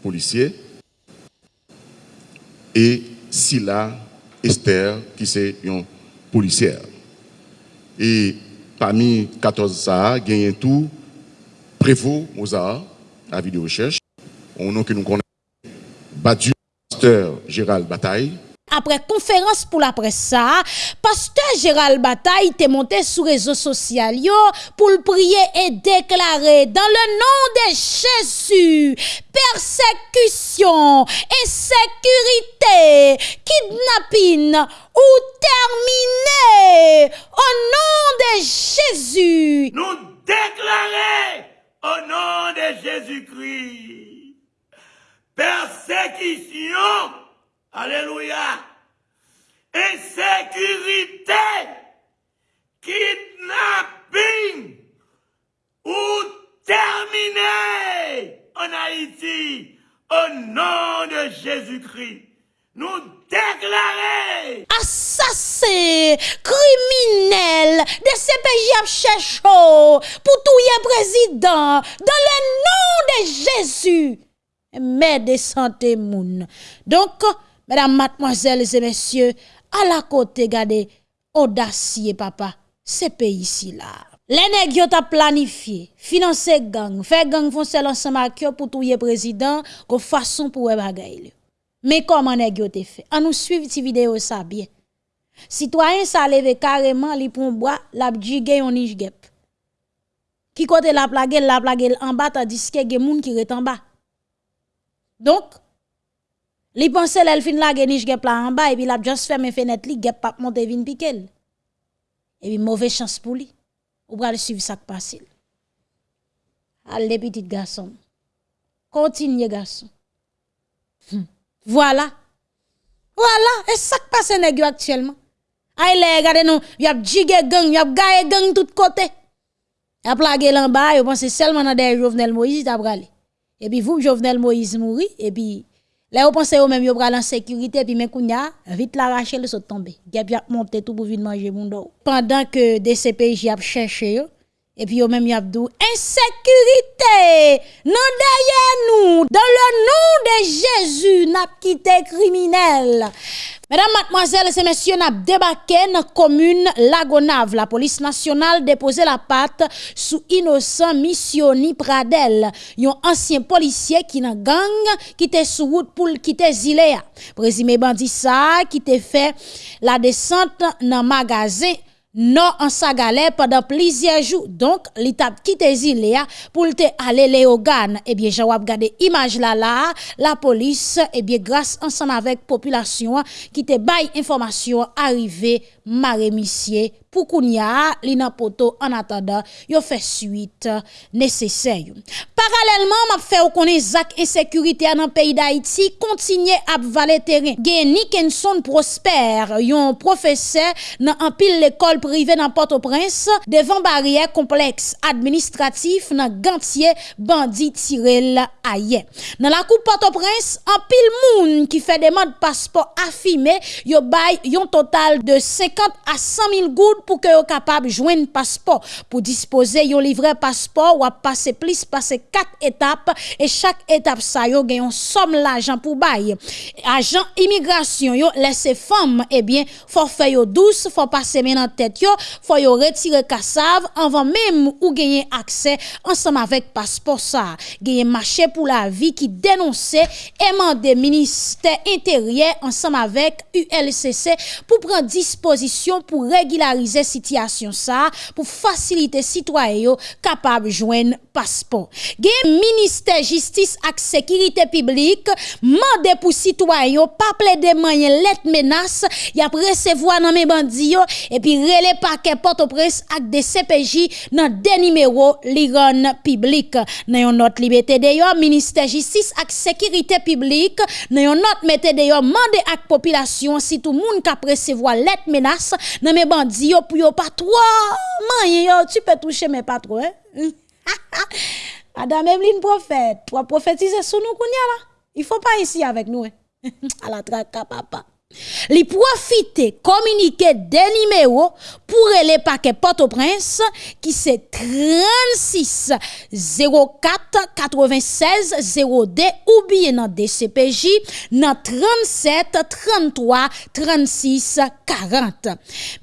policier. Et Silla Esther, qui c'est une policière. Et parmi 14 ça, il y a tout Prévost Mozart, à vidéo recherche. On nom que nous connaissons. Pasteur Gérald Bataille.
Après conférence pour la presse ça, pasteur Gérald Bataille était monté sur les réseaux sociaux pour le prier et déclarer dans le nom de Jésus, persécution, insécurité, kidnapping ou terminé au nom de Jésus.
Nous déclarer au nom de Jésus-Christ. Persécution. Alléluia. Insécurité. Kidnapping. Ou terminé en Haïti. Au nom de Jésus-Christ. Nous déclarer.
Assassin, criminel, de CPJ à cherché pour tout président. Dans le nom de Jésus mère de santé moun. Donc, mesdames, mademoiselles et messieurs, à la côté, regardez, audacieux papa, c'est pays ici là. Les ont planifié, financé gang, fait gang foncer ensemble avec pour tout président, comme façon pour bagay. Mais comment nègres ont fait? On nous suivre cette vidéo ça bien. Citoyen ça levé carrément li pour bois, la jigé on gep. Qui côté la plague, la plague en bas tandis que gen moun qui est en bas. Donc, li pense l'el fin la geniche gep la en bas et puis la juste fermé fenêtre li gep pas monter vin piquel. Et puis mauvaise chance pour lui. Ou pral suivre ça qui passe. Allez petit garçon. Continue garçon. Hmm. Voilà. Voilà, et ça qui passe nèg actuellement. Les regardez nous, y a jigé gang, y a gaé gang tout côté. Y a plagué en bas, yo pense seulement dans des Jovenel Moïse t'a bralé. Et puis vous, Jovenel Moïse mourit, et puis là, vous pensez au même, vous en sécurité, et puis mais kounya, vite l'arracher, le saut tomber. Gap a tout pour venir manger mon. Pendant que des CPJ a cherché, Et puis, au même yabdou, insécurité, non derrière nous, dans le nom de Jésus, n'a quitté criminel. Mesdames, mademoiselles et messieurs, n'a débarqué dans la commune Lagonave. La police nationale déposé la patte sous innocent Missioni Pradel, un ancien policier qui n'a gang qui était sous route pour quitter Zilea. Présumé bandit ça qui fait la descente dans magasin non en sagalè pendant plusieurs jours. Donc, l'étape qui te zilé pour aller les organes. Eh bien, j'ai regardé image là là, la police, eh bien, grâce ensemble avec population qui te baille information arrivé maré pou kounya li nan poto an atanda yo fe suite nesesey. Paralèlman, map fe ou konen zak insekurite an an peyi da iti, kontinye ap vale teren. Gen Nikenson Prosper, yon profese nan an pil l'ekol prive nan Port-au-Prince, devan barye kompleks administratif nan gantye bandi tirel aye. Nan la kou Port-au-Prince, an pil moun ki fe deman de paspor afime, yo bay yon total de 50 a 100 mil goud pour que vous capable de joindre passeport. Pour disposer yon livret passeport ou passer plus passer quatre étapes et chaque étape ça yo gagne somme l'argent pour bail. Agent immigration yo laisser femme eh bien forfait yo douce faut passer maintenant tête yo faut yo retirer cassave avant même ou gagner accès ensemble avec passeport ça. Gagner marché pour la vie qui dénonçait et ministère intérieur ensemble avec ULCC pour prendre disposition pour régulariser sityasyon sa pou fasilite sitwaye yo kapab jwen passeport. Gen ministère justice ak sécurité publique mandé pour citoyens pas plaider moyen lettre menace, y a recevoir nan mes bandi et puis relé paquet Port-au-Prince ak des CPJ nan des numéros liron public. Nan yon note liberté d'ailleurs ministère justice ak sécurité publique nan yon note mettez d'ailleurs mandé ak population si tout monde ka recevoir lettre menace nan mes bandi yo pou yo pas trop moyen yo tu peux toucher mais pas trop Hein? Madame Emeline prophète, pour prophétiser sur nous là. Il faut pas ici avec nous. Hein. à la traque papa. Li profite komunike de nimeyo pou rele pake Port-au-Prince ki se 36 04 96 02 ou biye nan DCPJ nan 37 33 36 40.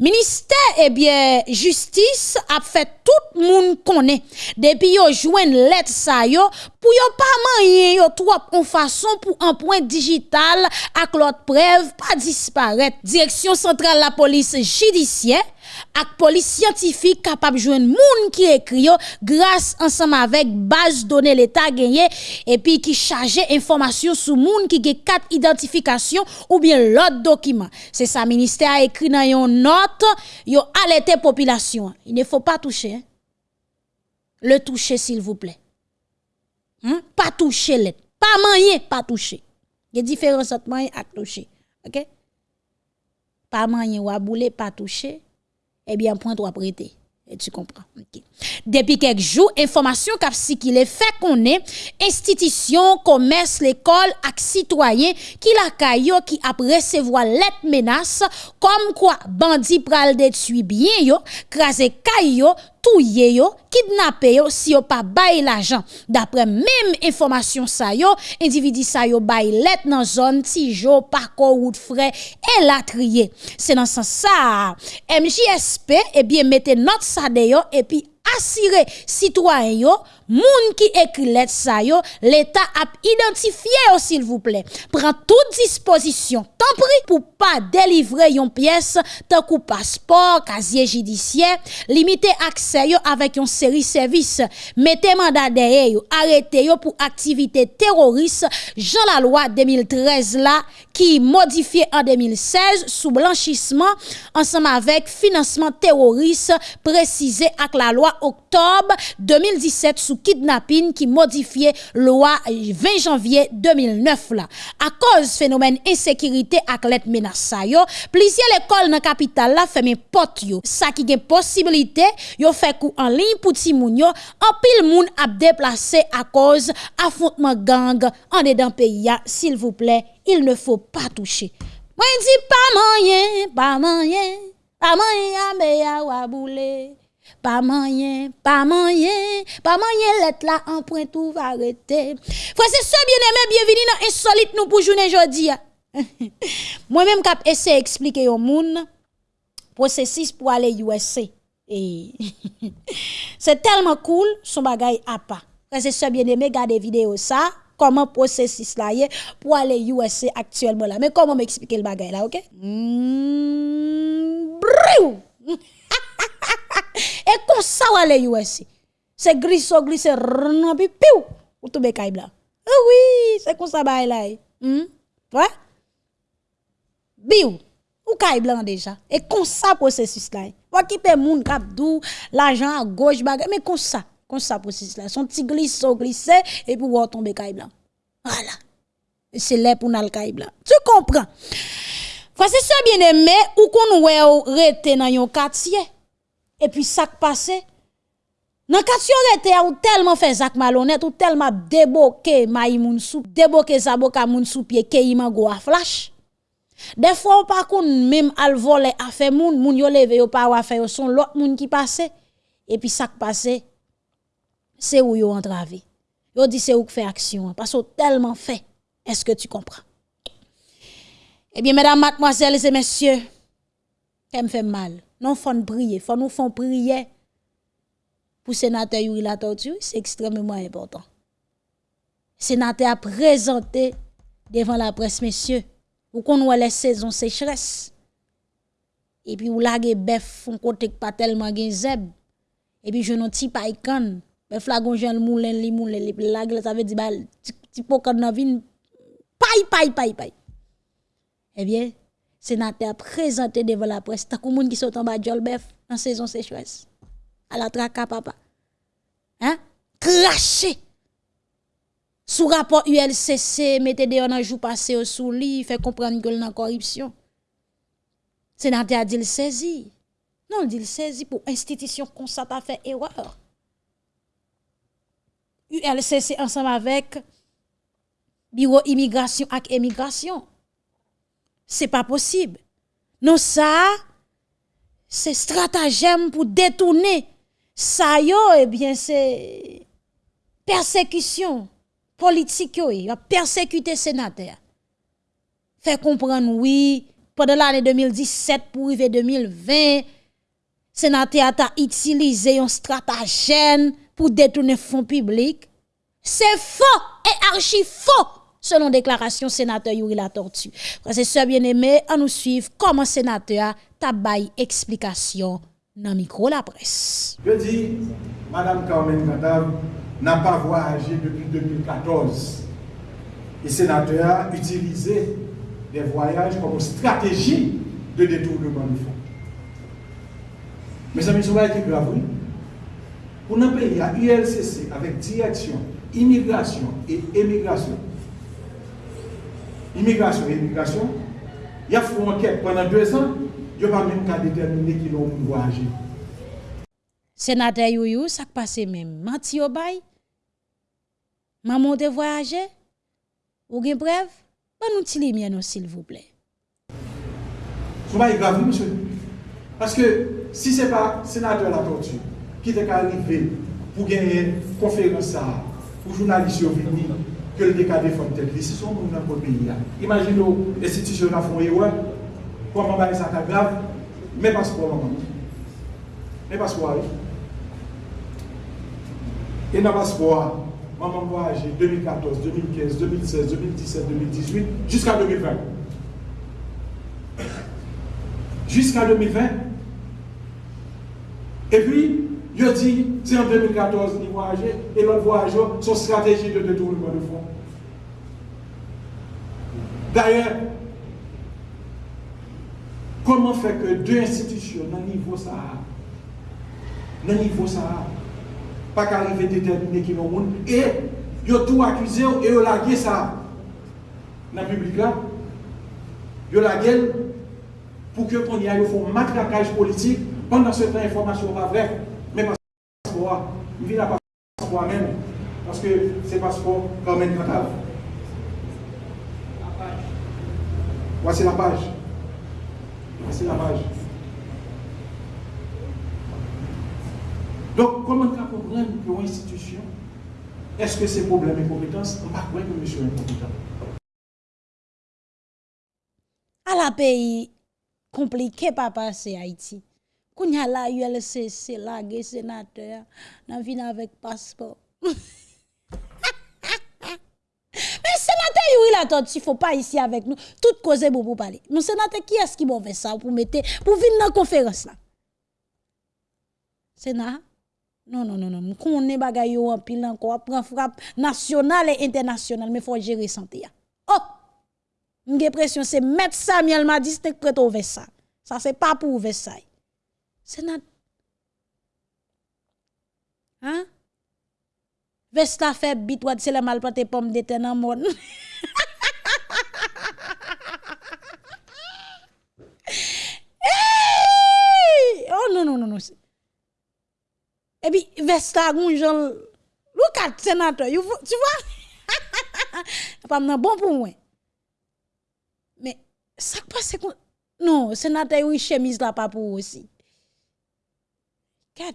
Minister ebyen justice ap fe tout moun konen depi yo jwen let sa yo pou yo pa manye yo trop kon fason pou anpoint digital ak lot prev pa disparaître. Direction centrale la police judiciaire ak police scientifique capable de joindre moun qui écrit grâce ensemble avec base données l'état gagné et puis qui charge information sur moun qui a quatre identifications ou bien l'autre document. C'est ça ministère a écrit dans une note, yo alerté population. Il ne faut pas toucher. Hein? Le toucher s'il vous plaît. Hein? Pas toucher. Pas manier, pas toucher. Il y a différence entre manier et toucher. OK? Pas manier ou bouler, pas toucher eh bien, point trois prêter. Et tu comprends. Depuis quelques jours, information cap est fait qu'on est institution, commerce, l'école, ak citoyen qui la caillou qui a recevoir lettre menace comme quoi bandit pral détruit bien yo, crasé caillou touye yo, kidnappé yo si yo pas bail l'argent. D'après même information ça yo, individu ça yo bail let dans zone Tijo, parcours route frais et la trier. C'est dans ce sens ça. MJSP eh bien mettez note ça de et puis assurer citoyen yo moun qui écrit lettre ça yo l'état a identifié s'il vous plaît. Prend toute disposition tant pris pour pas délivrer yon pièce tant que passeport casier judiciaire limiter accès yo avec une série service. Mettez mandat derrière yo arrêtez yo pour activité terroriste. Jean la loi 2013 là qui modifié en 2016 sous blanchissement ensemble avec financement terroriste précisé avec la loi octobre 2017 sous kidnapping qui modifiait loi 20 janvier 2009 là. À cause phénomène insécurité let menace plusieurs écoles dans capitale la fermé porte yo. Ça qui gen possibilité yo fait coup en ligne pour ti moun yo, en pile moun a déplacé à cause affrontement gang en dedans pays s'il vous plaît, il ne faut pas toucher. Moi pas moyen, pas moyen, pas moyen me ya. Pas moyen, pas moyen, pas moyen, l'être là, en point tout va arrêter. Frère, c'est ça, bien-aimé, bienvenue dans Insolite nous pour journée aujourd'hui. Moi-même, cap essayer d'expliquer au monde, processus pour aller USA. Et c'est tellement cool, son bagay à pas. Frère, c'est ça, bien-aimé, regardez vidéo ça comment processus là est pour aller USA actuellement là. Mais comment m'expliquer le bagay là, OK? Mm, E kon sa wale yu esi. Se griso glise rnan pi piw. Ou toube kay bla. E wii, se kon sa bay la e. Hmm? Wè? Biw. Ou kay blan deja. E kon sa prosesis la e. Wakipe moun kap dou, l'ajan a goj bagay. Me kon sa. Kon sa prosesis la. Son ti gliso glise, e pou wò tombe kay blan. Wala. Se lè pou nal kay blan. Tu kompran? Fase se bien eme, ou kon wè ou rete nan yon katye. Et puis ça qui passe. Dans quartier rete ou tellement fait zak malhonnête ou tellement déboqué maï moun sou, déboqué zaboka moun sou pied ke go a flash. Des fois, on pas même al voler a moun, moun yo leve yo pas wa fait son l'autre moun qui passe. Et puis ça qui passe c'est où yo entravé. Yo dit c'est où fait action parce que tellement fait. Est-ce que tu comprends? Eh bien mesdames, mademoiselles et messieurs, ça me fait mal. Non faut prier, faut nous font prier pour sénateur Yuri la c'est extrêmement important. Sénateur a présenté devant la presse messieurs, ou qu'on voit les saisons sécheresse. Et puis ou lage bœuf, on côté pas tellement gen zeb. Et puis je n'en ti païkan mais flagon jean moulin li moulin li lag ça veut dire bal ti pokan nan vin pay pay pay pay eh bien sénateur présenté devant la presse. Tant que moun qui sont en bas jolbef en saison sécheresse. À la traka papa. Hein? Craché sous rapport ULCC mettez des en jour passé au sous lit fait comprendre que dans corruption. Sénateur a dit le saisi non il dit le saisi pour institution comme ça t'a fait erreur. ULCC ensemble avec bureau immigration et immigration. C'est pas possible. Non ça c'est stratagème pour détourner ça eh bien c'est persécution politique yo, a persécuté sénateur. Fait comprendre oui pendant l'année 2017 pour arriver 2020 sénateur a utilisé un stratagème pour détourner fonds publics. C'est faux et archi faux selon déclaration sénateur Yuri La Tortue. C'est ça bien aimé, à nous suivre comment sénateur tabay explication dans micro la presse.
Je dis, Madame Carmen Kadav n'a pas voyagé depuis 2014. Et sénateur a utilisé des voyages comme stratégie de détournement de fonds. Mes amis, c'est qui grave. Pour un pays à ULCC avec direction, immigration et émigration, immigration et immigration, il y a fait une enquête pendant deux ans, il n'y a pas même qu'à déterminer qui l'ont pouvoir agir.
Sénateur Youyou, ça passe même. Mati Obay, maman de voyager, ou bien bref, ben nous t'y les s'il vous plaît.
Souba est grave, monsieur. Parce que si ce n'est pas sénateur la torture qui est arrivé pour gagner conférence, pour journaliste venir, que le décadé défendre tel vie, c'est son dans le pays. Imaginez l'institution a fait erreur, comment va ça grave, mais passeport maman. Mais passeport Et dans le passeport, maman voyagé 2014, 2015, 2016, 2017, 2018, jusqu'à 2020. Jusqu'à 2020. Et puis, je dis, c'est en 2014 qu'il voyageait, et l'autre voyageur, son stratégie de détournement de fonds. D'ailleurs, comment faire que deux institutions, dans le niveau ça, dans le niveau ça, pas qu'arriver à déterminer qui est le monde, et ils ont tout accusé et ils ont lagué ça dans le public là. Ils ont lagué pour que qu'on y aille, font matraquage politique pendant ce temps, l'information pas vraie. Mais passeport, il vient à passeport même, parce que c'est passeport quand même. Voici la page. Voici la page. Donc, comment comprendre pour une institution est-ce que ces problèmes et compétences On va croire que monsieur est incompétent.
À la pays compliqué pas passer Haïti. Quand y a la ULCC, la sénateur, on vient avec passeport. Mais sénateur, il a tort, il faut pas ici avec nous. Tout cause bon pour parler. Mon sénateur, qui est-ce qui m'a fait ça pour mettre, pour venir dans la conférence là? Sénat? Non, non, non, non. Qu'on est bagay yo en pile encore, prend frappe nationale et internationale, mais faut gérer santé. Oh! J'ai pression, c'est mettre Samuel m'a dit, c'est prêt au ça. Ça, c'est pas pour Versailles. Sénat? Hein? Vesta fait bit, wat c'est le mal planté pomme de terre dans le monde. Hey! Oh non, non, non, non. Et puis, Vesta, gonjon, look at sénateur, tu vois? Pas bon pour moi. Mais, ça passe. Non, sénateur, oui, chemise là pas pour aussi. Kat.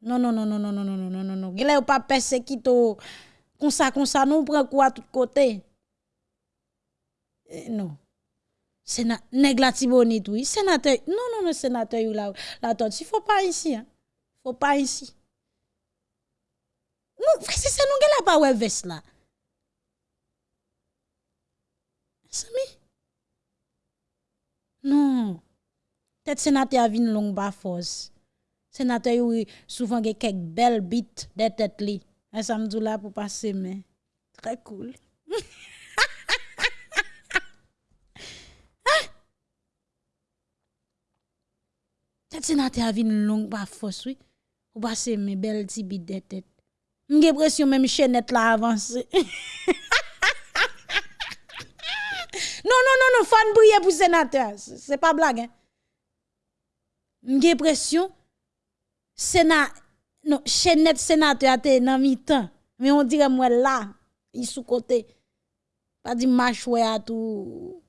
Non, non, non, non, non, non, non, non, non, non, non. Ou pas persécuté comme ça, comme ça, nous prend quoi à tout côté? Eh, non. Sénat, la tibonite, oui. Sénateur, non, non, non, sénateur, la tante, il faut pas ici, hein. Faut pas ici. Non, c'est nous, gela pas ouais veste là. Sami? Non. Peut-être sénateur vin long ba force. Sénateur oui, souvent gen quelques belles bites de tête li. Un samedi là pour passer mais très cool. Tet senate avin long pa fos wè. Ou basè mè bel ti bit de tèt. Mge presyon mè mè chenet la avansè. non, non, non, non, fan priye pou senate. Se pa blag, hein. Mge presyon, senate, non, chenet senate ate nan mi tan. Mè on dire mwen la, yi sou kote. Pa di mâchwe atou.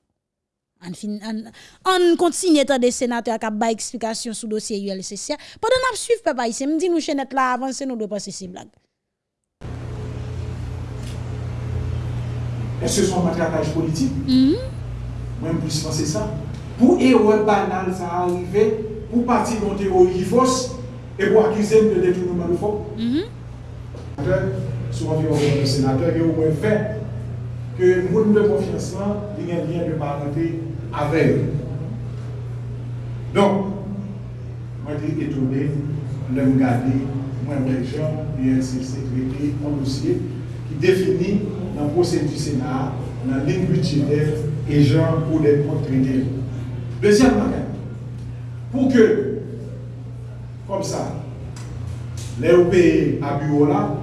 On continue tant des sénateurs qui ba explication sur dossier ULCC. Pendant n'a suivre papa ici, me dit nous chaînette là avancer nous doit passer ces blagues.
Est-ce que c'est un matraquage politique? Moi, je penser ça. Pour erreur banale, ça arrivé, pour partir dans théorie fausse et pour accuser de détournement de fonds. Sur environ le sénateur, et au moins fait que le monde de confiance, il n'y a rien de parenté eux. Donc, moi, j'étais étonné de me garder, moi, gens, l'INCC, traité un dossier qui définit dans le procès du Sénat, dans la ligne budgétaire et gens pour les comptes. Deuxième bagage, pour que, comme ça, les pays à bureau là,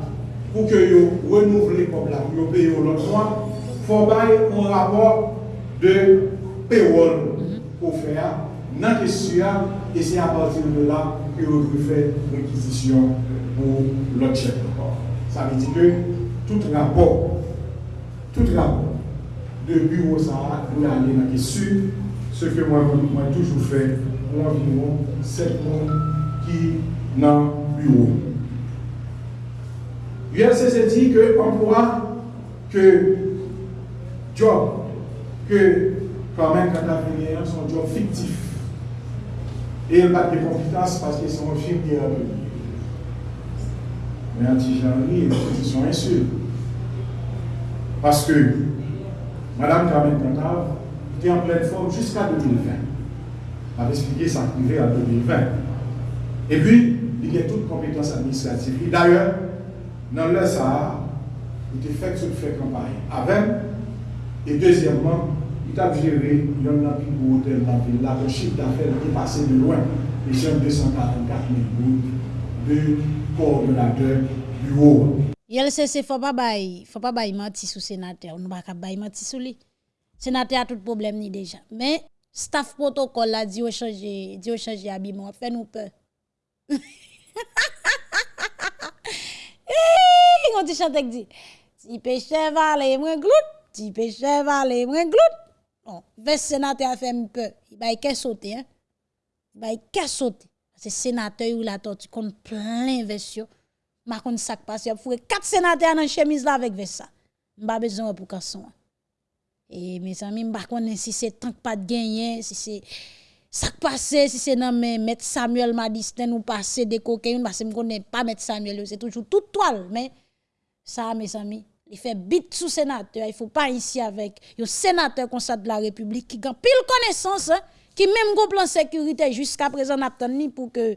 pour que vous renouvelez comme là, pour payer l'autre mois, il faut un rapport de payroll pour faire dans question et c'est à partir de là que vous devez faire réquisition pour l'autre chèque. Ça veut dire que tout rapport, tout rapport de bureau ça doit aller dans la question, ce que moi, moi toujours fait pour environ 7 mois qui dans le bureau. ULCC dit que emploi, que job, que même quand on son job fictif. Et il n'a pas de compétences parce qu'ils sont infirmières. Mais anti-genrerie, ils sont insultes. Parce que Mme Carmen Cantave était en pleine forme jusqu'à 2020. Elle avait expliqué sa privée en 2020. Et puis, il y a toutes compétences administratives. Et d'ailleurs, dans le Sahara, il était fait sur fait campagne avec. Et deuxièmement, tap jere yon nan pi pou hotel nan vil la, le chif d'affaires dépassait de loin les jeunes 244 000 gouttes de coordonnateur bureau. Yel
se se fò pa bay, fò pa bay manti sou sénateur, nou baka bay manti sou li. Sénateur a tout problème ni déjà. Mais staff protocole la di yo changer, di yo changer habillement, fait nous peur. Eh, on dit chantek di. Ti peche vale mwen glout, ti peche vale mwen glout. Non, vers sénateur a fait un peu, il bay qu'est sauter hein. Il bay qu'est sauter. c'est sénateur ou la tortue qu'on plein version. Ma kon sak passe, y fourré quatre sénateurs dans chemise là avec ça. M'pa besoin pour casson. Et mes amis, m'pa connait si c'est tant que pas de gagner, si c'est ça passé si c'est dans mais mettre Samuel Madistin ou passer des cocaïnes parce que me connais pas mettre Samuel, c'est toujours toute toile mais ça mes amis il fait bit sous sénateur, il faut pas ici avec un sénateur comme de la République qui a pile connaissance hein, qui même go plan sécurité jusqu'à présent n'a pour que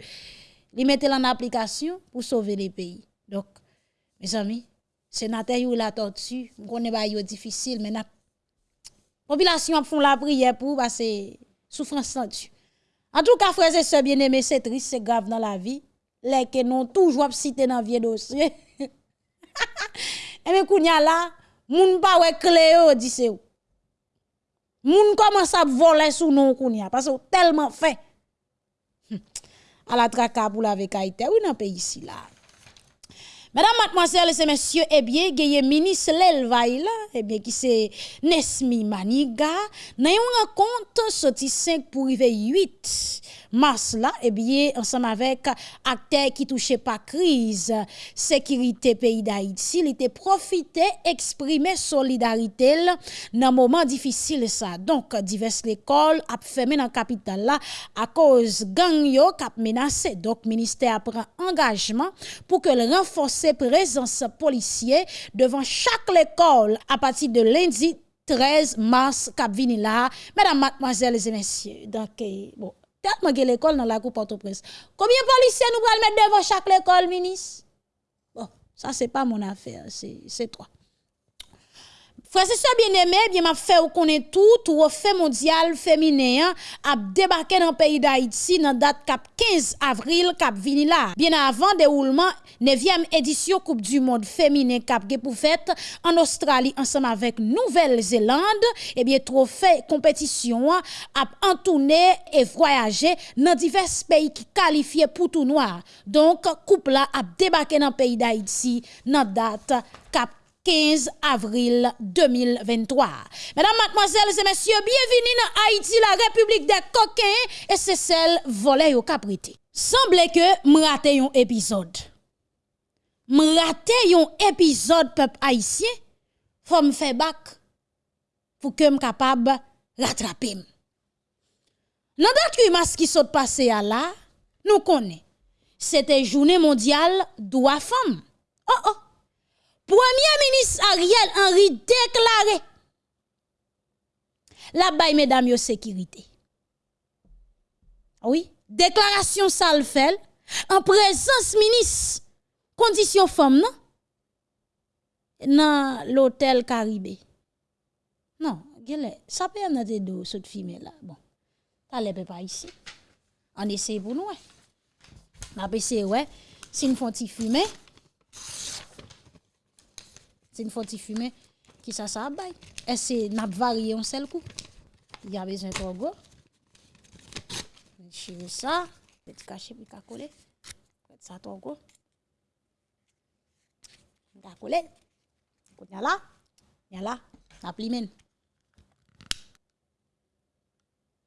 li mette en application pour sauver les pays. Donc mes amis, sénateur ou la tortue, on connaît pas difficile mais la population font la prière pour parce que souffrance sans En tout cas, frères et sœurs bien-aimés, c'est triste, c'est grave dans la vie. Les que non toujours cité dans vieux dossier. Eh et Ebe kounya la, moun pa wè kle yo di se ou. Moun commence à voler sous nous kounya parce que tellement fait. Hm. À la traka pour la vekaïte, oui dans pays ici là. Mesdames, mademoiselles et messieurs, eh bien, il ministre Lelvaï là, eh bien, qui c'est Nesmi Maniga, n'a yon rencontre sorti 5 pour arriver 8. Mars là, eh bien, ensemble avec acteurs qui touchaient pas crise, sécurité pays d'Haïti, il était profité, exprimer solidarité dans moment difficile ça. Donc, diverses écoles a fermé dans capitale là, à cause gang yo kap menacé. Donc, ministère prend engagement pour que le renforcer présence policière devant chaque école à partir de lundi 13 mars cap là mesdames mademoiselles et messieurs donc eh, bon tellement que l'école dans la coupe Port-au-Prince. Combien de policiers nous allons mettre devant chaque école ministre? Bon ça c'est pas mon affaire c'est toi Frère, c'est ça bien aimé, bien m'a fait ou connaît tout, tout fait mondial féminin a débarqué dans le pays d'Haïti dans date cap 15 avril cap vini là. Bien avant déroulement 9e édition Coupe du monde féminin cap pour fête en Australie ensemble avec Nouvelle-Zélande et bien trophée compétition a entourné et voyagé dans divers pays qui qualifiés pour tout noir. Donc coupe là a débarqué dans le pays d'Haïti dans date cap 15 avril 2023. Mesdames, mademoiselles et messieurs, bienvenue dans Haïti, la République des coquins, et c'est celle volée au caprité. Semble que m'rate un épisode. M'rate un épisode peuple haïtien, faut me faire bac, pour que me capable rattraper. Dans date qui saute passé à là, nous connaissons. C'était journée mondiale droit femme. Oh oh. Premier ministre Ariel Henry déclaré la baille mesdames yo sécurité. Oui, déclaration salfel en présence ministre condition femme non? Dans l'hôtel Caribé. Non, ça peut y des deux cette fille là. Bon. Allez pas ici. On essaie pour nous. On va essayer ouais, si nous font fumer c'est une faute fumer qui ça ça bail est-ce que n'a coup? Il y a besoin de go je ça. Petit cacher ça coller. Là. Là.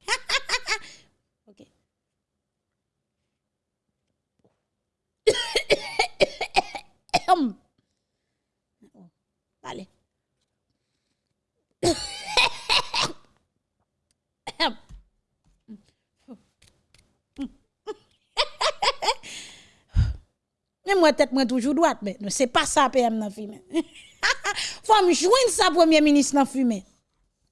OK Allez. Mais moi, tête, moi, toujours droite, mais c'est pas ça, PM, dans fume. Faut me joindre ça, premier ministre, dans fume.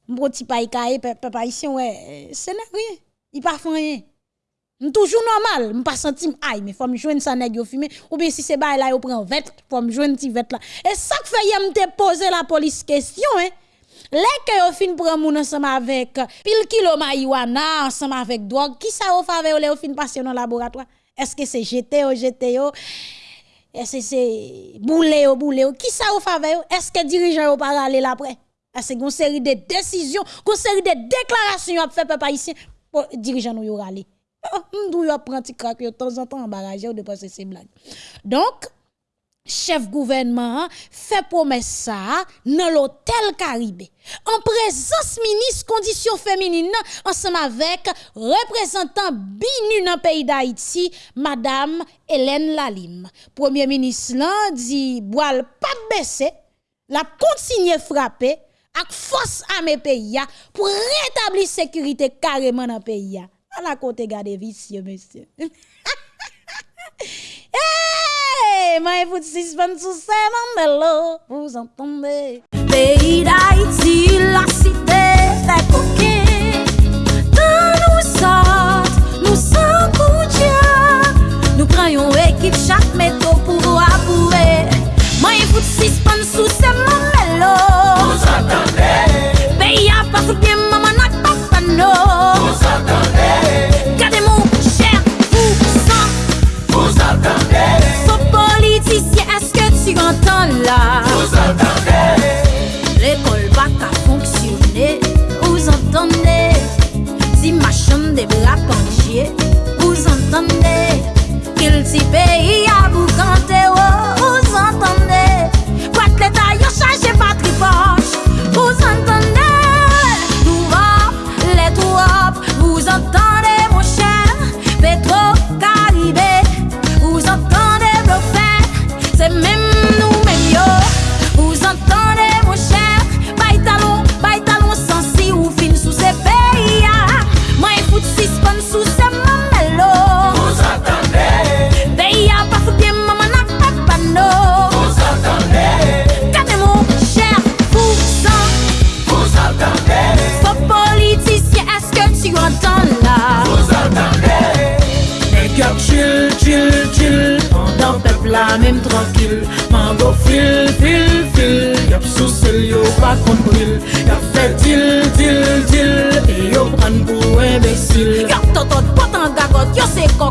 Mon petit paille, papa, ici, ouais, c'est rien. Il pas fait rien toujours normal, me pas senti aïe mais faut me joindre ça nèg yo fumé ou bien si c'est bail là yo prend vête, faut me joindre ti vête là. Et ça que fait yam te la police question hein. Que yo fin prend moun ensemble avec pile kilo marijuana ensemble avec drogue, qui ça au faveur les fin passer dans laboratoire? Est-ce que c'est GTO GTO Est-ce que c'est boulé au boulé Qui ça au faveur? Est-ce que dirigeant au là après? Est-ce une série de décisions, une série de déclarations a fait papa ici pour dirigeant nous râler. M'dou yo prend ti crack de temps en temps ou de passer ces blagues. Donc chef gouvernement fait promesse ça dans l'hôtel Caribé. En présence ministre condition féminine ensemble avec représentant BINU dans le pays d'Haïti madame Hélène Lalim. Premier ministre là dit boile pas baisser la continuer frapper avec force à mes pays pour rétablir sécurité carrément dans le pays à la côté garder vicieux monsieur hey, ma evout sispan sou seman belo, vous entendez. Pays d'Haïti, la cité fait coquet. Dans nous sortes, nous sommes pour Dieu. Nous prenons équipe chaque métro pour avouer. Ma evout sispan sous seman belo, vous entendez. Pays à pas bien, maman n'a pas panneau. Vous entendez? Gardez mon cher, vous. Vous entendez? Faux politicien, est-ce que tu entends là? Vous entendez? L'école va qu'à fonctionner, vous entendez? Si ma chambre des bras penchés, vous entendez? Quel petit pays à vous canter, oh, vous entendez? Quoi que l'État y a changé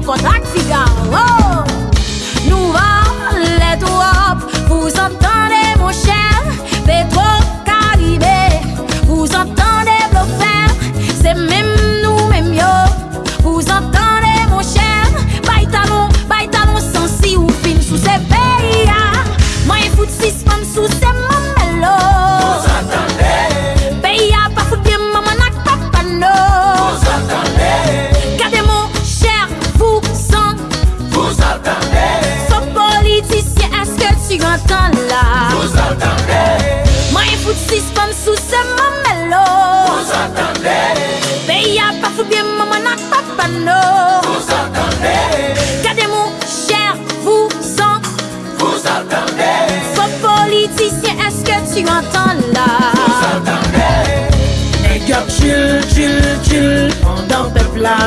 yo se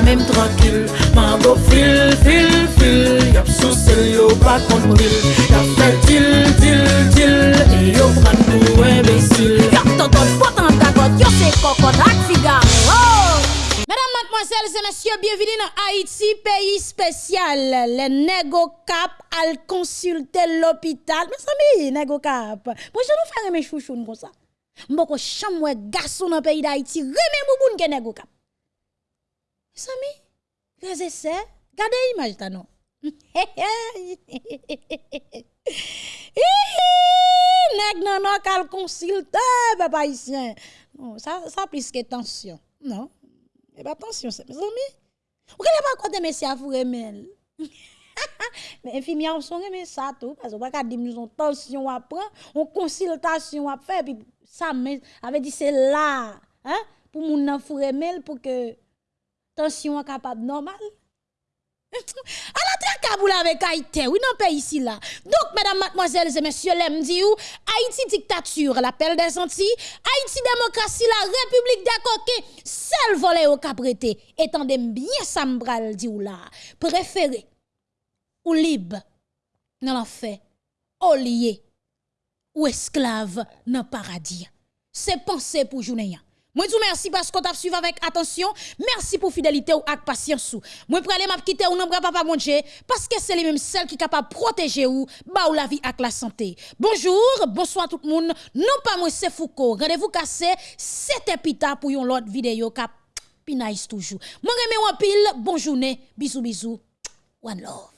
Même
tranquille Mango fil, fil, fil Yap sous sel yo pa kontril Yap fait til, til, til Et yo pran
Yo totot potan gagot, yo se kokot ak Mesdames, mademoiselles et messieurs, bienvenue dans Haïti, pays spécial. Les négo cap al consulter l'hôpital. Mes amis, négo cap. Moi, je nous faire mes chouchounes comme ça. Mboko chamwe garçon dans pays d'Haïti, remen bouboun ke négo cap. Mes amis, et sœurs, gardez l'image ta non. Nèg nan nan kal consulter papa haïtien. Non, ça ça plus que tension. Non. Eh ben attention, c'est mes amis. Vous connaissez pas côté monsieur à vous remel. Mais on ça tout parce que pas nous on tension à prendre, on consultation à faire puis ça avait dit c'est là, hein, pour moun nan pour que tension capable normal. À la Kaboul avec Haïti, oui, non, pays ici là. Donc, mesdames, mademoiselles et messieurs, l'aime dit ou, Haïti dictature, l'appel des Antilles, Haïti démocratie, la République des coquets, seul volet au caprété, étant de bien sambral dit ou là, préféré, ou libre, dans l'enfer, au lié, ou esclave, dans le paradis. C'est pensé pour journée. Moi vous merci parce qu'on t'a suivi avec attention. Merci pour fidélité ou avec patience. Moi pralé m'a quitter ou non papa Dieu parce que c'est les mêmes celles qui capable protéger ou ba ou la vie avec la santé. Bonjour, bonsoir tout le monde. Non pas moi c'est Foucault. Rendez-vous cassé, c'était pita pour une autre vidéo cap pinaise toujours. Moi remercie en pile, bonne journée, bisous bisous. One love.